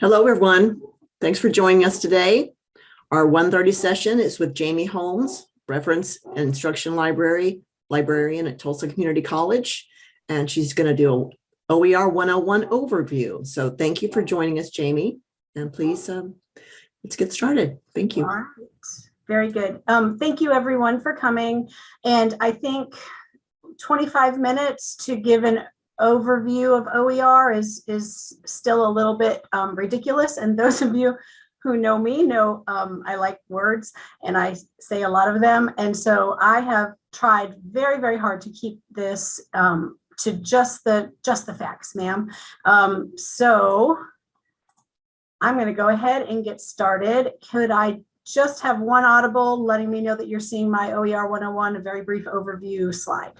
Hello, everyone. Thanks for joining us today. Our 1:30 session is with Jamie Holmes, Reference and Instruction Library, librarian at Tulsa Community College, and she's going to do a OER 101 overview. So thank you for joining us, Jamie, and please um, let's get started. Thank you. Very good. Um, thank you everyone for coming. And I think 25 minutes to give an overview of OER is, is still a little bit um, ridiculous. And those of you who know me know um, I like words and I say a lot of them. And so I have tried very, very hard to keep this um, to just the just the facts, ma'am. Um, so I'm going to go ahead and get started. Could I just have one audible letting me know that you're seeing my OER 101, a very brief overview slide?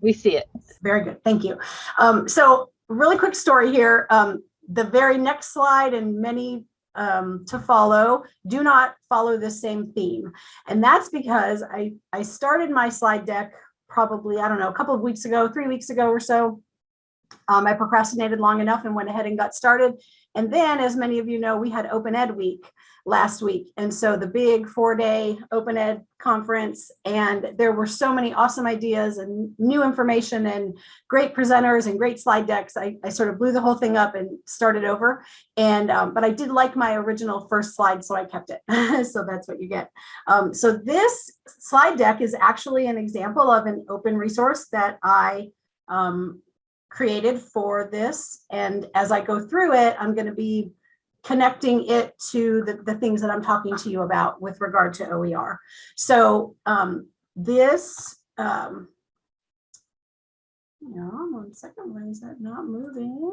We see it. Very good, thank you. Um, so really quick story here. Um, the very next slide and many um, to follow do not follow the same theme. And that's because I, I started my slide deck probably, I don't know, a couple of weeks ago, three weeks ago or so. Um, I procrastinated long enough and went ahead and got started. And then, as many of you know, we had Open Ed Week last week. And so the big four day Open Ed conference, and there were so many awesome ideas and new information and great presenters and great slide decks. I, I sort of blew the whole thing up and started over. And, um, but I did like my original first slide, so I kept it. so that's what you get. Um, so this slide deck is actually an example of an open resource that I um, created for this. And as I go through it, I'm going to be connecting it to the, the things that I'm talking to you about with regard to OER. So um, this, um, know, one second, why is that not moving?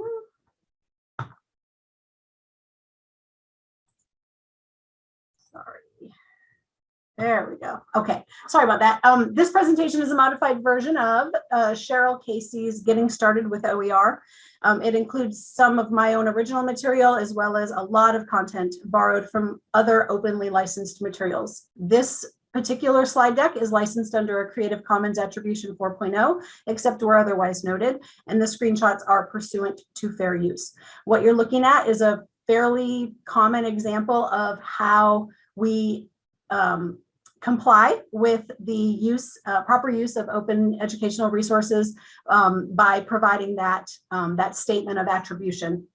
There we go. Okay, sorry about that. Um, this presentation is a modified version of uh, Cheryl Casey's Getting Started with OER. Um, it includes some of my own original material as well as a lot of content borrowed from other openly licensed materials. This particular slide deck is licensed under a Creative Commons Attribution 4.0, except where otherwise noted, and the screenshots are pursuant to fair use. What you're looking at is a fairly common example of how we um, comply with the use, uh, proper use of open educational resources um, by providing that, um, that statement of attribution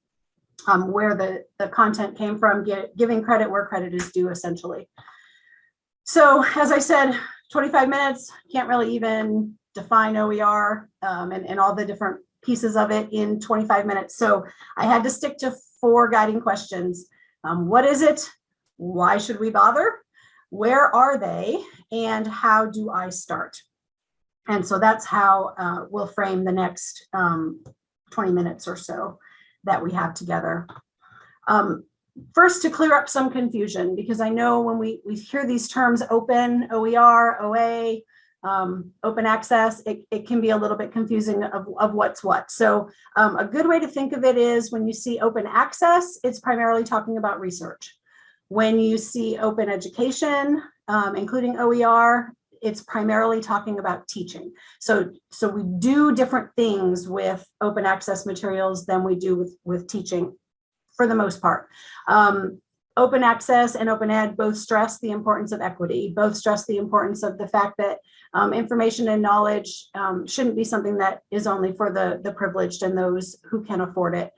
um, where the, the content came from, get, giving credit where credit is due essentially. So as I said, 25 minutes, can't really even define OER um, and, and all the different pieces of it in 25 minutes. So I had to stick to four guiding questions. Um, what is it? Why should we bother? Where are they and how do I start? And so that's how uh, we'll frame the next um, 20 minutes or so that we have together. Um, first, to clear up some confusion, because I know when we, we hear these terms open, OER, OA, um, open access, it, it can be a little bit confusing of, of what's what. So um, a good way to think of it is when you see open access, it's primarily talking about research. When you see open education, um, including OER, it's primarily talking about teaching. So, so we do different things with open access materials than we do with, with teaching for the most part. Um, open access and open ed both stress the importance of equity, both stress the importance of the fact that um, information and knowledge um, shouldn't be something that is only for the, the privileged and those who can afford it.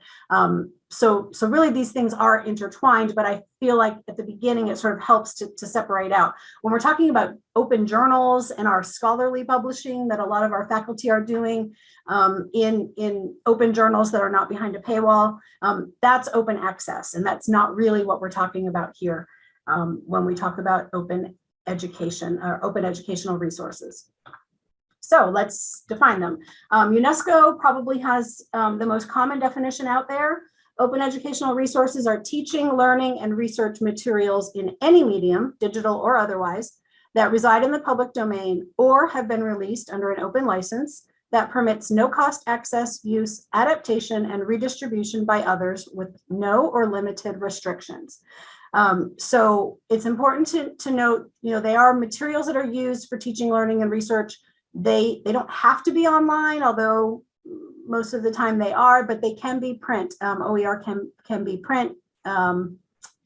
So, so really these things are intertwined, but I feel like at the beginning it sort of helps to, to separate out. When we're talking about open journals and our scholarly publishing that a lot of our faculty are doing um, in, in open journals that are not behind a paywall, um, that's open access. And that's not really what we're talking about here um, when we talk about open education or open educational resources. So let's define them. Um, UNESCO probably has um, the most common definition out there. Open educational resources are teaching, learning, and research materials in any medium, digital or otherwise, that reside in the public domain or have been released under an open license that permits no cost access, use, adaptation, and redistribution by others with no or limited restrictions. Um, so it's important to, to note, you know, they are materials that are used for teaching, learning, and research. They, they don't have to be online, although most of the time they are, but they can be print. Um, OER can, can be print um,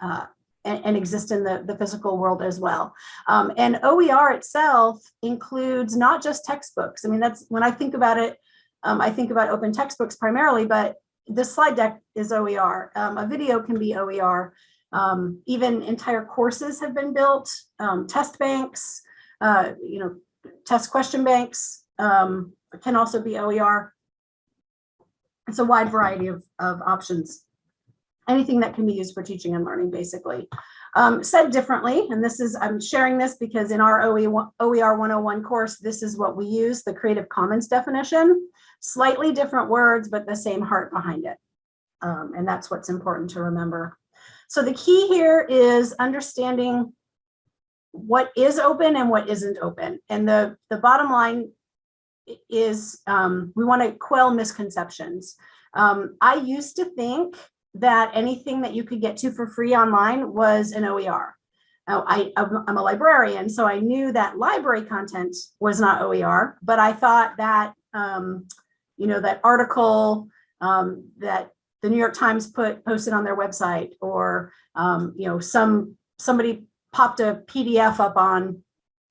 uh, and, and exist in the, the physical world as well. Um, and OER itself includes not just textbooks. I mean, that's when I think about it, um, I think about open textbooks primarily, but this slide deck is OER. Um, a video can be OER. Um, even entire courses have been built, test banks, uh, you know, test question banks um, can also be OER. It's a wide variety of, of options. Anything that can be used for teaching and learning, basically. Um, said differently, and this is, I'm sharing this because in our OE, OER 101 course, this is what we use, the Creative Commons definition. Slightly different words, but the same heart behind it. Um, and that's what's important to remember. So the key here is understanding what is open and what isn't open. And the, the bottom line is um, we want to quell misconceptions. Um, I used to think that anything that you could get to for free online was an OER. I, I'm a librarian, so I knew that library content was not OER, but I thought that, um, you know, that article um, that the New York Times put posted on their website or, um, you know, some somebody popped a PDF up on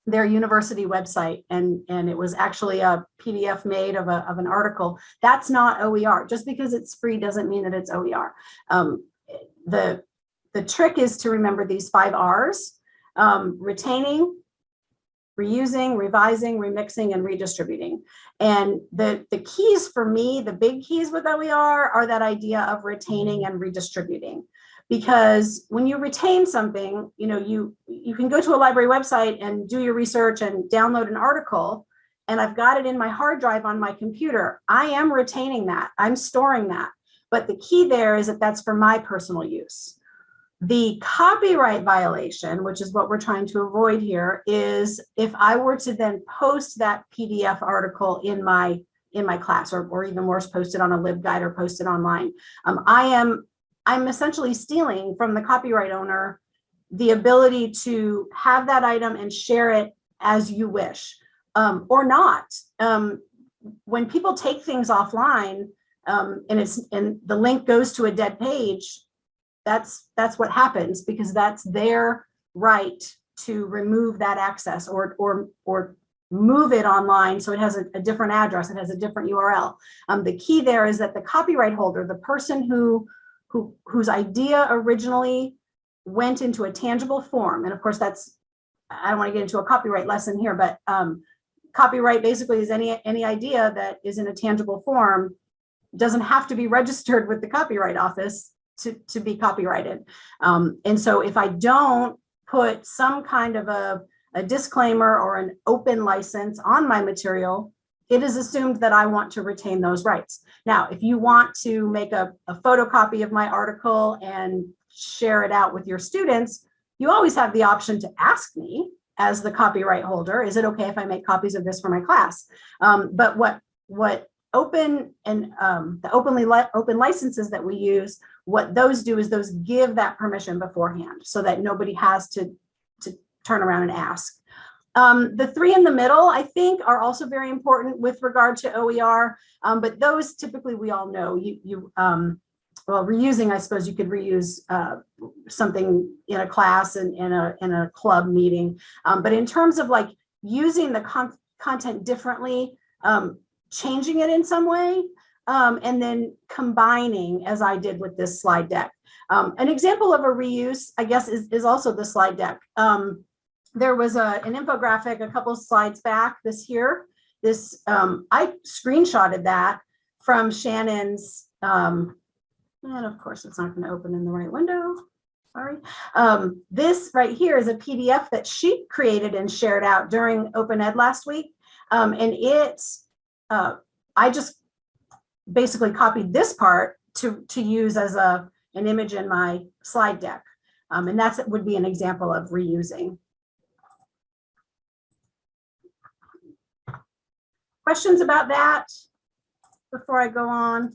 their university website and, and it was actually a PDF made of, a, of an article. That's not OER. Just because it's free doesn't mean that it's OER. Um, the, the trick is to remember these five R's, um, retaining, reusing, revising, remixing, and redistributing. And the, the keys for me, the big keys with OER are that idea of retaining and redistributing because when you retain something, you know, you you can go to a library website and do your research and download an article and I've got it in my hard drive on my computer. I am retaining that. I'm storing that. But the key there is that that's for my personal use. The copyright violation, which is what we're trying to avoid here, is if I were to then post that PDF article in my in my class or, or even worse, post it on a LibGuide or post it online. Um, I am I'm essentially stealing from the copyright owner the ability to have that item and share it as you wish um, or not. Um, when people take things offline um, and it's and the link goes to a dead page, that's that's what happens because that's their right to remove that access or or or move it online so it has a, a different address, it has a different URL. Um, the key there is that the copyright holder, the person who who whose idea originally went into a tangible form. And of course, that's I don't want to get into a copyright lesson here, but um, copyright basically is any any idea that is in a tangible form doesn't have to be registered with the Copyright Office to, to be copyrighted. Um, and so if I don't put some kind of a, a disclaimer or an open license on my material, it is assumed that I want to retain those rights. Now, if you want to make a, a photocopy of my article and share it out with your students, you always have the option to ask me as the copyright holder, is it okay if I make copies of this for my class? Um, but what, what open and um, the openly li open licenses that we use, what those do is those give that permission beforehand so that nobody has to, to turn around and ask. Um, the three in the middle, I think, are also very important with regard to OER, um, but those typically we all know. You, you um, well, reusing, I suppose you could reuse uh, something in a class and in a, in a club meeting. Um, but in terms of like using the con content differently, um, changing it in some way, um, and then combining as I did with this slide deck. an example of a reuse, I guess, is, is also the slide deck there was a, an infographic a couple slides back this here. This, um, I screenshotted that from Shannon's, um, and of course it's not gonna open in the right window, sorry. Um, this right here is a PDF that she created and shared out during Open Ed last week. Um, and it, uh, I just basically copied this part to, to use as a, an image in my slide deck. Um, and that's would be an example of reusing. Questions about that before I go on?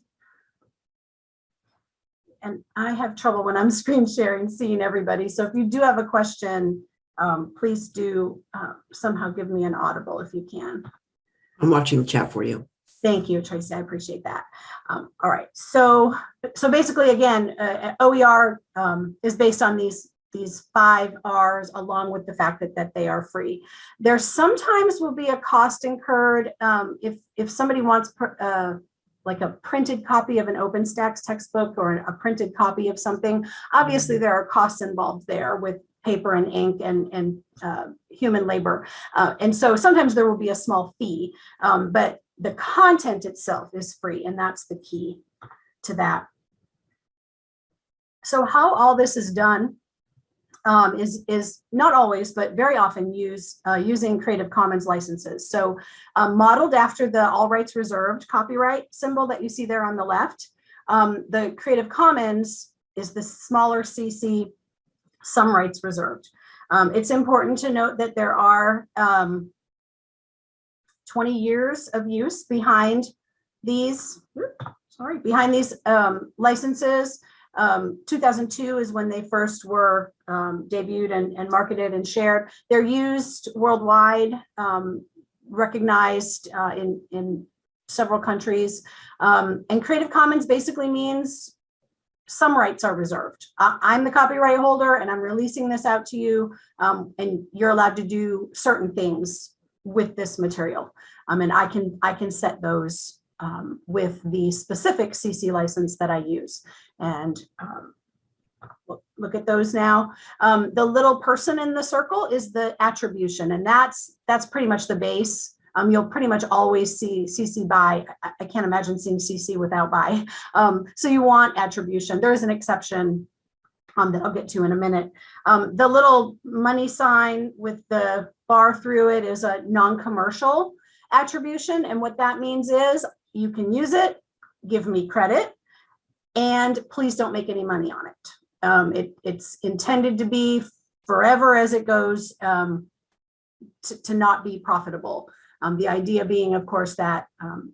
And I have trouble when I'm screen sharing, seeing everybody. So if you do have a question, um, please do uh, somehow give me an audible if you can. I'm watching the chat for you. Thank you, Tracy. I appreciate that. Um, all right. So, so basically, again, uh, OER um, is based on these these five R's along with the fact that, that they are free. There sometimes will be a cost incurred um, if if somebody wants uh, like a printed copy of an OpenStax textbook or a printed copy of something. Obviously, there are costs involved there with paper and ink and and uh, human labor, uh, and so sometimes there will be a small fee, um, but the content itself is free, and that's the key to that. So how all this is done um, is, is not always, but very often use uh, using Creative Commons licenses. So um, modeled after the all rights reserved copyright symbol that you see there on the left, um, the Creative Commons is the smaller CC, some rights reserved. Um, it's important to note that there are um, 20 years of use behind these, sorry, behind these um, licenses. Um, 2002 is when they first were um, debuted and, and, marketed and shared. They're used worldwide, um, recognized uh, in, in several countries. Um, and Creative Commons basically means some rights are reserved. I'm the copyright holder and I'm releasing this out to you um, and you're allowed to do certain things with this material. Um, and I can, I can set those um, with the specific CC license that I use. And um, look, at those now. Um, the little person in the circle is the attribution, and that's that's pretty much the base. Um, you'll pretty much always see CC by. I, I can't imagine seeing CC without by. Um, so you want attribution. There is an exception um, that I'll get to in a minute. Um, the little money sign with the bar through it is a non-commercial attribution. And what that means is you can use it, give me credit, and please don't make any money on it. Um, it it's intended to be forever as it goes um, to, to, not be profitable. Um, the idea being, of course, that um,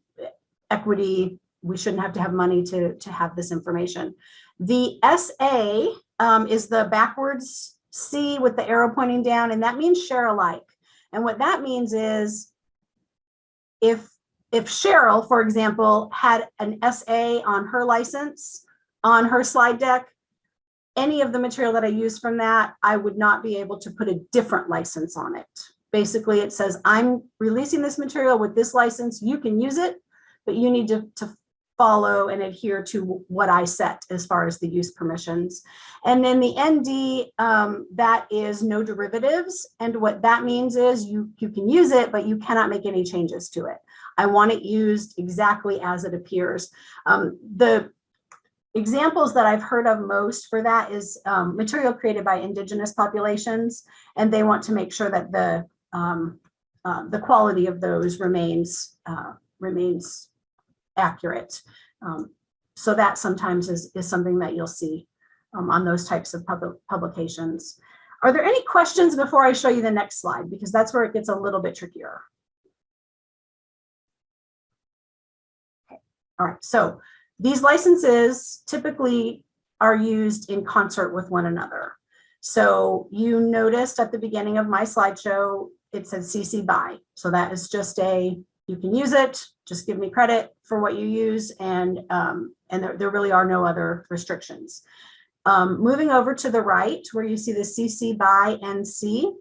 equity, we shouldn't have to have money to, to have this information. The SA um, is the backwards C with the arrow pointing down, and that means share alike. And what that means is if if Cheryl, for example, had an SA on her license, on her slide deck, any of the material that I use from that, I would not be able to put a different license on it. Basically, it says, I'm releasing this material with this license. You can use it, but you need to, to follow and adhere to what I set as far as the use permissions. And then the ND, um, that is no derivatives. And what that means is you, you can use it, but you cannot make any changes to it. I want it used exactly as it appears. Um, the examples that I've heard of most for that is um, material created by indigenous populations, and they want to make sure that the um, uh, the quality of those remains uh, remains accurate. Um, so that sometimes is, is something that you'll see um, on those types of pub publications. Are there any questions before I show you the next slide? Because that's where it gets a little bit trickier. All right, so these licenses typically are used in concert with one another. So you noticed at the beginning of my slideshow, it said CC BY. So that is just a you can use it, just give me credit for what you use, and, um, and there, there really are no other restrictions. Um, moving over to the right, where you see the CC by NC,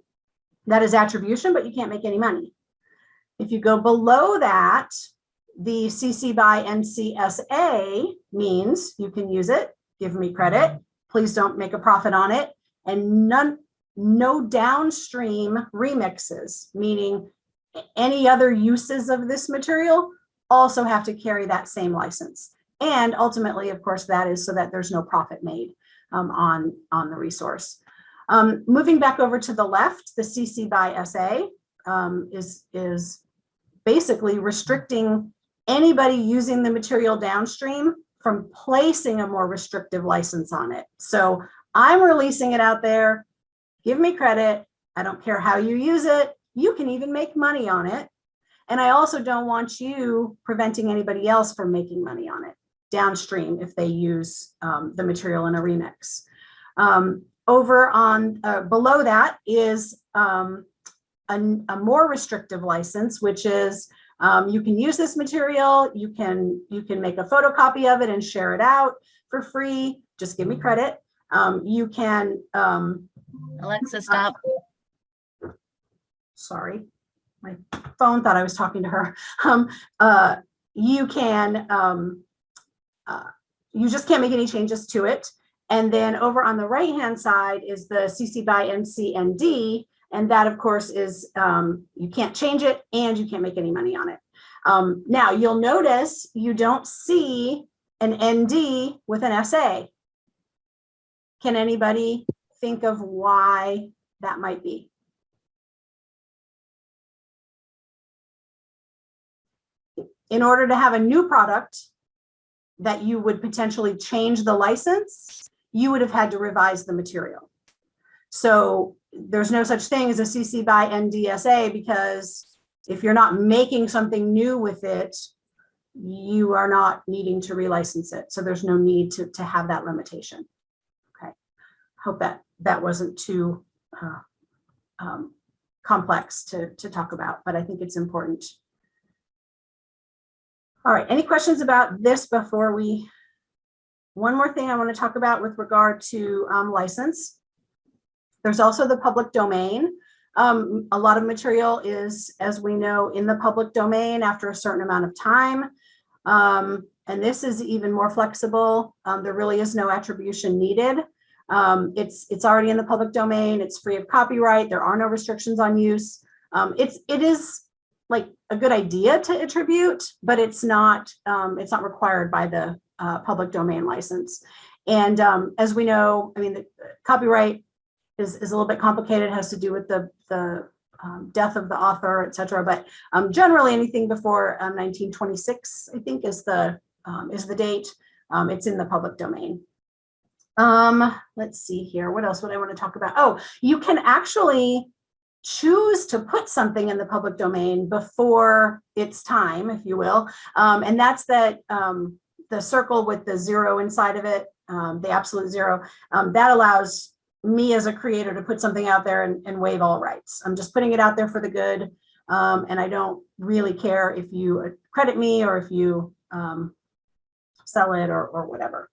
that is attribution, but you can't make any money. If you go below that, the CC by NCSA means you can use it, give me credit, please don't make a profit on it, and none, no downstream remixes, meaning any other uses of this material also have to carry that same license. And ultimately, of course, that is so that there's no profit made um, on, on the resource. Um, moving back over to the left, the CC by SA um, is, is basically restricting anybody using the material downstream from placing a more restrictive license on it. So I'm releasing it out there, give me credit. I don't care how you use it you can even make money on it. And I also don't want you preventing anybody else from making money on it downstream if they use um, the material in a remix. Um, over on uh, below that is um, a, a, more restrictive license, which is Um, you can use this material, you can, you can make a photocopy of it and share it out for free, just give me credit. Um, you can, um, Alexa, stop. sorry, my phone thought I was talking to her. Um, uh, you can, um, uh, you just can't make any changes to it. And then over on the right-hand side is the CC by NC and that, of course, is, um, you can't change it and you can't make any money on it. Um, now you'll notice you don't see an ND with an SA. Can anybody think of why that might be? in order to have a new product that you would potentially change the license, you would have had to revise the material. So there's no such thing as a CC by NDSA because if you're not making something new with it, you are not needing to relicense it. So there's no need to, to have that limitation. Okay, hope that that wasn't too uh, um, complex to, to talk about, but I think it's important all right, any questions about this before we? One more thing I want to talk about with regard to um, license. There's also the public domain. Um, a lot of material is, as we know, in the public domain after a certain amount of time. Um, and this is even more flexible. Um, there really is no attribution needed. Um, it's, it's already in the public domain. It's free of copyright. There are no restrictions on use. Um, it's, it is like a good idea to attribute, but it's not um, it's not required by the uh, public domain license. And as we know, I mean, the copyright is, is a little bit complicated, has to do with the, the um, death of the author, et cetera. But um, generally anything before 1926, I think is the, um, is the date. Um, it's in the public domain. Um, let's see here. What else would I want to talk about? Oh, you can actually choose to put something in the public domain before it's time, if you will. Um, and that's that um, the circle with the zero inside of it, um, the absolute zero, um, that allows me as a creator to put something out there and, and waive all rights. I'm just putting it out there for the good. Um, and I don't really care if you credit me or if you um, sell it or, or whatever.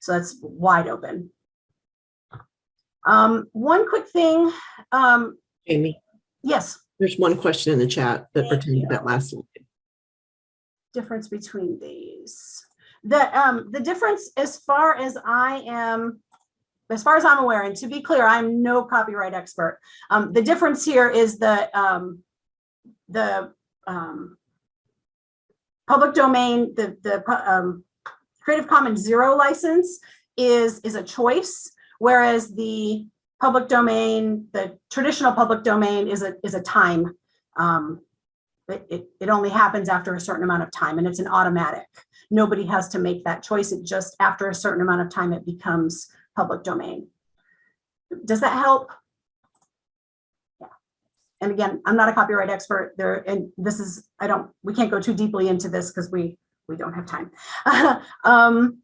So that's wide open. one quick thing, Amy, yes, there's one question in the chat that Thank pertained to that last slide. difference between these. The, um, the difference as far as I am, as far as I'm aware, and to be clear, I'm no copyright expert. Um, the difference here is the, um, the, um, public domain, the, the, um, Creative Commons zero license is, is a choice, whereas the public domain, the traditional public domain is a, is a time, um, it, it, it only happens after a certain amount of time and it's an automatic. Nobody has to make that choice. It just after a certain amount of time, it becomes public domain. Does that help? Yeah. And again, I'm not a copyright expert there. And this is, I don't, we can't go too deeply into this because we, we don't have time. um,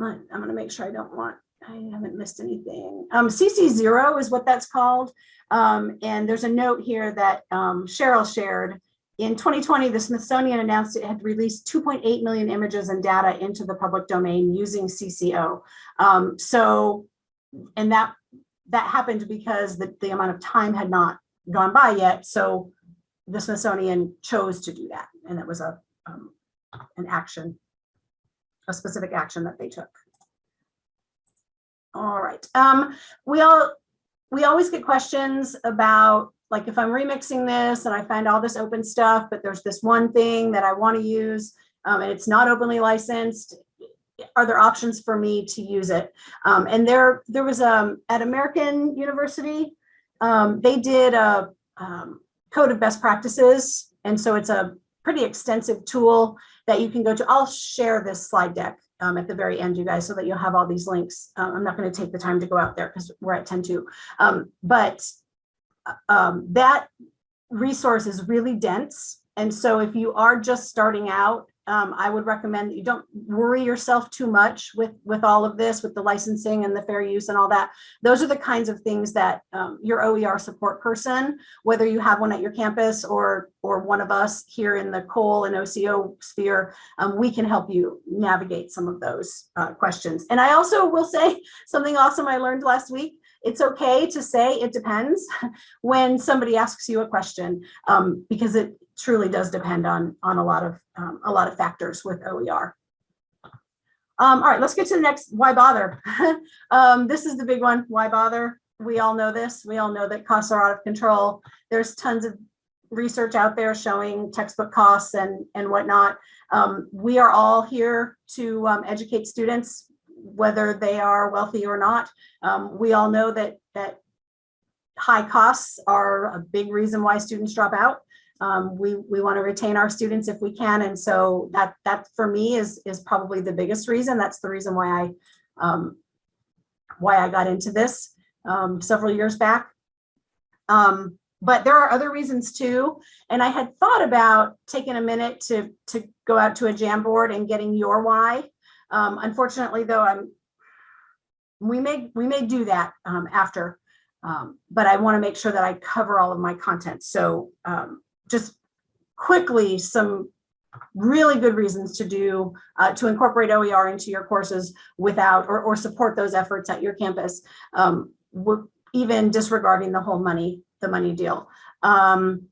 I'm gonna make sure I don't want, I haven't missed anything. Um, CC zero is what that's called. Um, and there's a note here that um, Cheryl shared in 2020, the Smithsonian announced it had released 2.8 million images and data into the public domain using CCO. Um, so, and that that happened because the, the amount of time had not gone by yet. So the Smithsonian chose to do that. And it was a um, an action, a specific action that they took. All right. Um, we all we always get questions about like if I'm remixing this and I find all this open stuff, but there's this one thing that I want to use um, and it's not openly licensed, are there options for me to use it? Um, and there, there was um, at American University, um, they did a um, code of best practices. And so it's a pretty extensive tool that you can go to. I'll share this slide deck um, at the very end, you guys, so that you'll have all these links. Um, I'm not going to take the time to go out there because we're at 10 to. Um, but um, that resource is really dense. And so if you are just starting out, um, I would recommend that you don't worry yourself too much with, with all of this, with the licensing and the fair use and all that. Those are the kinds of things that um, your OER support person, whether you have one at your campus or, or one of us here in the Cole and OCO sphere, um, we can help you navigate some of those uh, questions. And I also will say something awesome I learned last week. It's okay to say it depends when somebody asks you a question, um, because it truly does depend on, on a lot of, um, a lot of factors with OER. Um, all right, let's get to the next, why bother? um, this is the big one, why bother? We all know this. We all know that costs are out of control. There's tons of research out there showing textbook costs and, and whatnot. Um, we are all here to um, educate students, whether they are wealthy or not. Um, we all know that, that high costs are a big reason why students drop out. Um, we we want to retain our students if we can, and so that that for me is is probably the biggest reason. That's the reason why I um, why I got into this um, several years back. Um, but there are other reasons too, and I had thought about taking a minute to to go out to a Jamboard and getting your why. Um, unfortunately, though, I'm we may we may do that um, after, um, but I want to make sure that I cover all of my content. So um, just quickly, some really good reasons to do uh, to incorporate OER into your courses without or, or support those efforts at your campus, um, even disregarding the whole money the money deal. Um,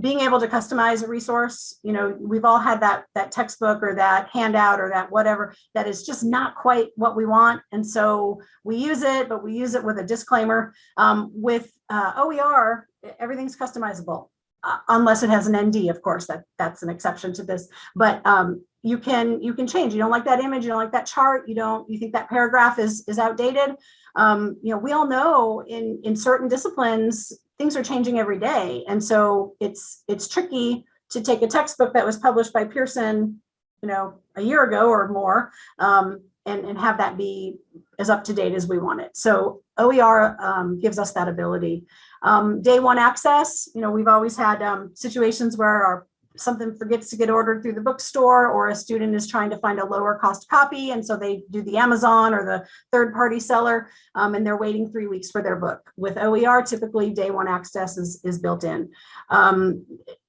being able to customize a resource, you know, we've all had that that textbook or that handout or that whatever that is just not quite what we want. And so we use it, but we use it with a disclaimer. Um, with uh, OER, everything's customizable. Uh, unless it has an ND, of course, that that's an exception to this. But um, you can you can change. You don't like that image, you don't like that chart, you don't you think that paragraph is is outdated. Um, you know, we all know in in certain disciplines things are changing every day, and so it's it's tricky to take a textbook that was published by Pearson, you know, a year ago or more, um, and and have that be as up to date as we want it. So OER um, gives us that ability. Um, day one access, you know, we've always had um, situations where our something forgets to get ordered through the bookstore or a student is trying to find a lower cost copy and so they do the Amazon or the third party seller um, and they're waiting three weeks for their book. With OER, typically day one access is, is built in. Um,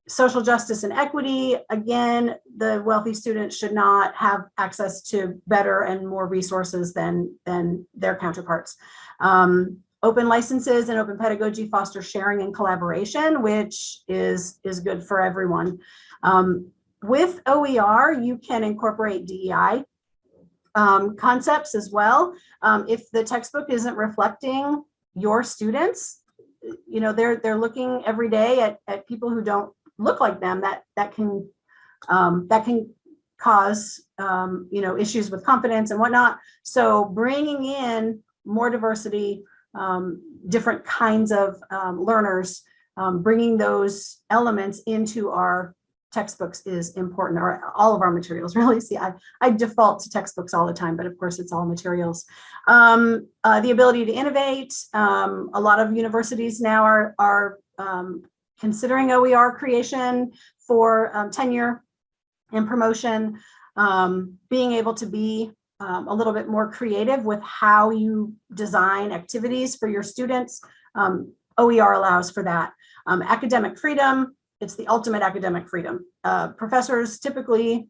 social justice and equity, again, the wealthy students should not have access to better and more resources than, than their counterparts. Um, open licenses and open pedagogy foster sharing and collaboration, which is, is good for everyone. Um, with OER, you can incorporate DEI um, concepts as well. Um, if the textbook isn't reflecting your students, you know, they're they're looking every day at, at people who don't look like them, that that can um, that can cause um, you know issues with confidence and whatnot. So bringing in more diversity, um, different kinds of um, learners, um, bringing those elements into our textbooks is important, or all of our materials really. See, I, I default to textbooks all the time, but of course it's all materials. Um, uh, the ability to innovate, um, a lot of universities now are, are um, considering OER creation for tenure and promotion, being able to be um, a little bit more creative with how you design activities for your students. Um, OER allows for that. Um, academic freedom, it's the ultimate academic freedom. Uh, professors typically,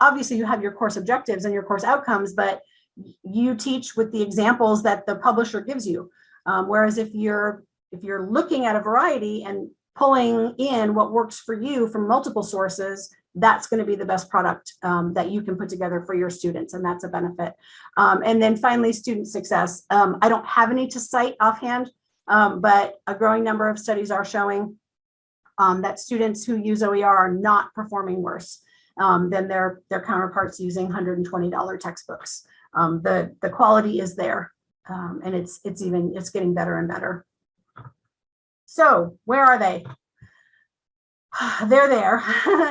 obviously you have your course objectives and your course outcomes, but you teach with the examples that the publisher gives you. Um, whereas if you're if you're looking at a variety and pulling in what works for you from multiple sources, that's going to be the best product um, that you can put together for your students, and that's a benefit. Um, and then finally, student success. Um, I don't have any to cite offhand, um, but a growing number of studies are showing um, that students who use OER are not performing worse um, than their, their counterparts using $120 textbooks. the, the quality is there, and it's, it's even, it's getting better and better. So where are they? they're there.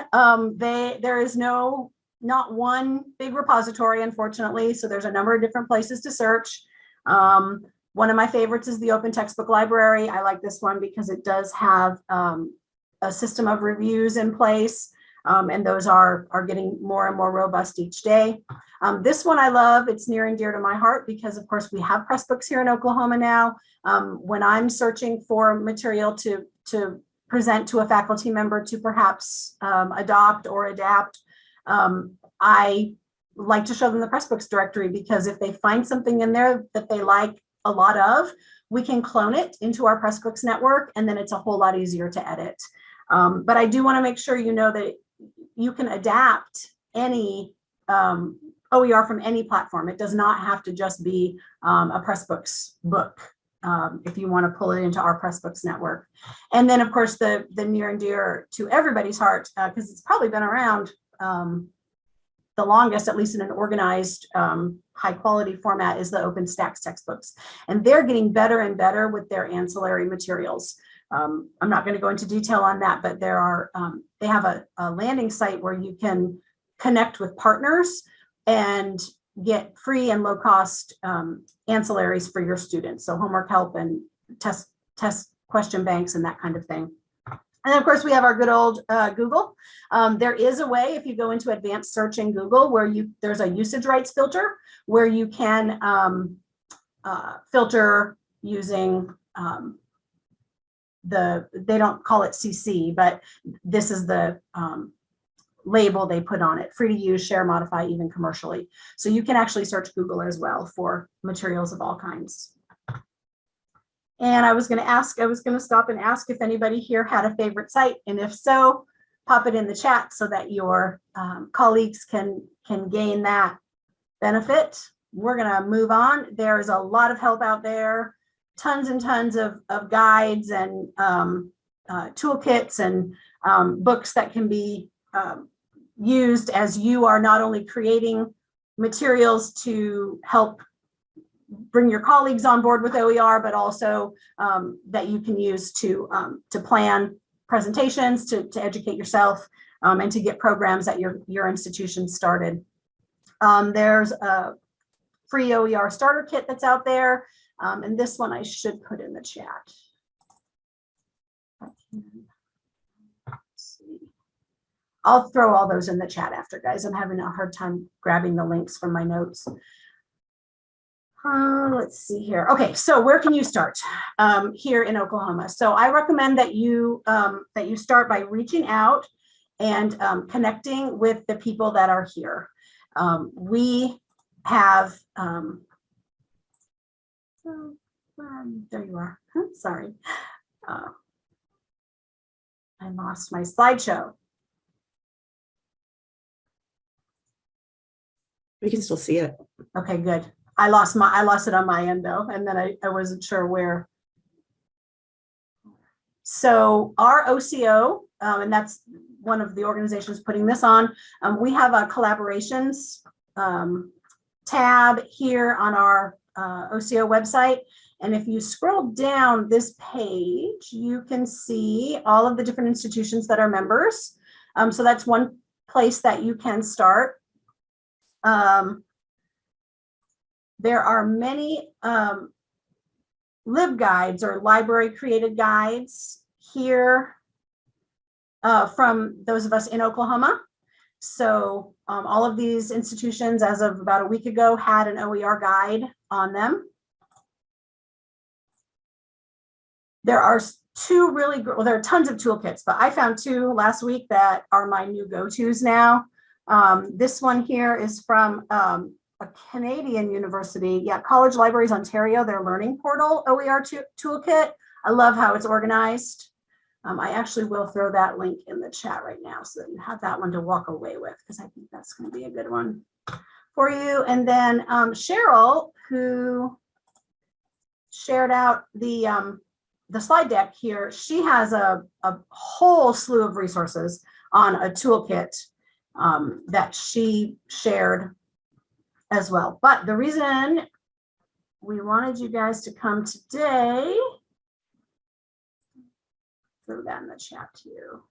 um, they there is no not one big repository, unfortunately. So there's a number of different places to search. Um, one of my favorites is the Open Textbook Library. I like this one because it does have um, a system of reviews in place. Um, and those are, are getting more and more robust each day. Um, this one I love, it's near and dear to my heart because of course we have Pressbooks here in Oklahoma now. Um, when I'm searching for material to, to present to a faculty member to perhaps um, adopt or adapt, um, I like to show them the Pressbooks directory because if they find something in there that they like a lot of, we can clone it into our Pressbooks network and then it's a whole lot easier to edit. Um, but I do want to make sure you know that you can adapt any um, OER from any platform. It does not have to just be um, a Pressbooks book um, if you want to pull it into our Pressbooks network. And then, of course, the, the near and dear to everybody's heart, because it's probably been around um, the longest, at least in an organized, um, high quality format, is the OpenStax textbooks. And they're getting better and better with their ancillary materials. Um, I'm not going to go into detail on that, but there are, um, they have a, a landing site where you can connect with partners and get free and low cost um, ancillaries for your students. So homework help and test, test question banks and that kind of thing. And of course we have our good old uh, Google. Um, there is a way if you go into advanced search in Google where you there's a usage rights filter where you can um, uh, filter using um, the they don't call it CC, but this is the um, label they put on it, free to use, share, modify, even commercially. So you can actually search Google as well for materials of all kinds. And I was going to ask, I was going to stop and ask if anybody here had a favorite site. And if so, pop it in the chat so that your um, colleagues can, can gain that benefit. We're going to move on. There's a lot of help out there, tons and tons of, of guides and um, uh, toolkits and um, books that can be um, used as you are not only creating materials to help bring your colleagues on board with OER, but also um, that you can use to, um, to plan presentations, to, to educate yourself, um, and to get programs at your, your institution started. Um, there's a free OER starter kit that's out there, um, and this one I should put in the chat. I'll throw all those in the chat after, guys. I'm having a hard time grabbing the links from my notes. Uh, let's see here. Okay, so where can you start um, here in Oklahoma? So I recommend that you um, that you start by reaching out and um, connecting with the people that are here. Um, we have, oh, um, there you are. Sorry, uh, I lost my slideshow. We can still see it. Okay, good. I lost my, I lost it on my end though, and then I, I wasn't sure where. So our OCO, um, and that's one of the organizations putting this on, um, we have a collaborations um, tab here on our uh, OCO website. And if you scroll down this page, you can see all of the different institutions that are members. Um, so that's one place that you can start. Um, there are many um, LibGuides or library created guides here uh, from those of us in Oklahoma. So um, all of these institutions as of about a week ago had an OER guide on them. There are two really, well, there are tons of toolkits, but I found two last week that are my new go-tos now. Um, this one here is from um, a Canadian university, yeah, College Libraries Ontario, their learning portal OER toolkit. I love how it's organized. Um, I actually will throw that link in the chat right now so that you have that one to walk away with because I think that's going to be a good one for you. And then um, Cheryl, who shared out the um, the slide deck here, she has a, a whole slew of resources on a toolkit um, that she shared as well. But the reason we wanted you guys to come today, throw that in the chat to you,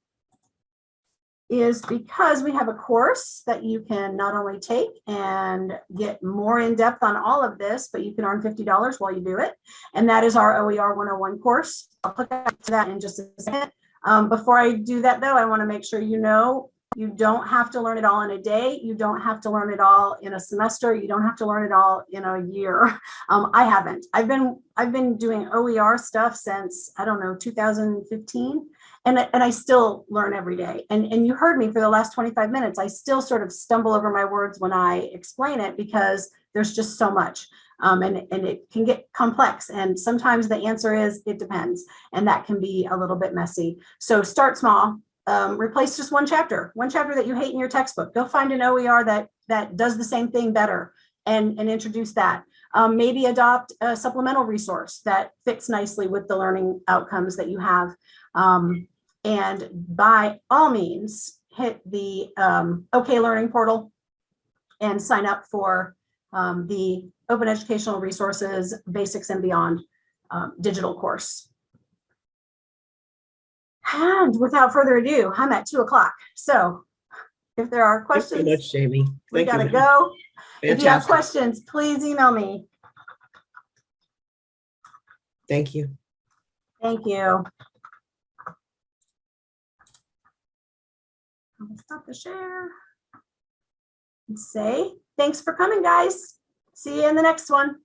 is because we have a course that you can not only take and get more in depth on all of this, but you can earn $50 while you do it. And that is our OER 101 course. I'll put that to that in just a second. Um, before I do that though, I wanna make sure you know You don't have to learn it all in a day. You don't have to learn it all in a semester. You don't have to learn it all in a year. Um, I haven't. I've been I've been doing OER stuff since I don't know 2015, and and I still learn every day. And and you heard me for the last 25 minutes. I still sort of stumble over my words when I explain it because there's just so much, um, and and it can get complex. And sometimes the answer is it depends, and that can be a little bit messy. So start small. Um, replace just one chapter, one chapter that you hate in your textbook. Go find an OER that that does the same thing better, and and introduce that. Um, maybe adopt a supplemental resource that fits nicely with the learning outcomes that you have. Um, and by all means, hit the um, OK Learning portal and sign up for um, the Open Educational Resources Basics and Beyond um, digital course. And without further ado, I'm at two o'clock. So if there are Thanks so questions, much, Jamie. we you. gotta go. If you have questions, please email me. Thank you. Thank you. I'll Stop the share. And say, thanks for coming, guys. See you in the next one.